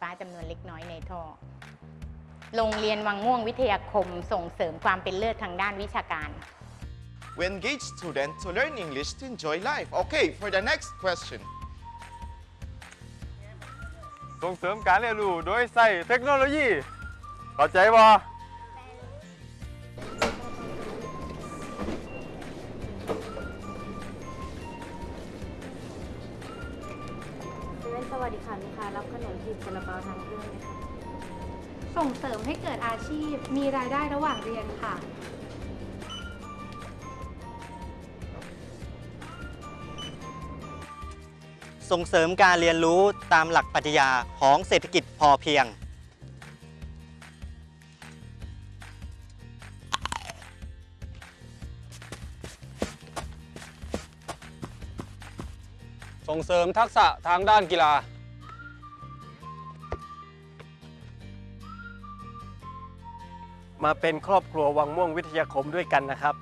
ฟ้าจำนวนเล็กน้อยในท่อ โรงเรียนวังม่วงวิทยาคมส่งเสริมความเป็นเลิศทางด้านวิชาการ We engage students to learn English to enjoy life. Okay, for the next question. ส่งเสริมการเรียนรู้โดยใส่เทคโนโลยีเข้าใจบ่ สวัสดีค่ะลูกค้ารับขนมจีบซาลาเปาทางเครื่องไหมคะส่งเสริมให้เกิดอาชีพ มีรายได้ระหว่างเรียนค่ะ ส่งเสริมการเรียนรู้ตามหลักปรัชญาของเศรษฐกิจพอเพียง ส่งเสริมทักษะทางด้านกีฬา มาเป็นครอบครัววังม่วงวิทยาคมด้วยกันนะครับ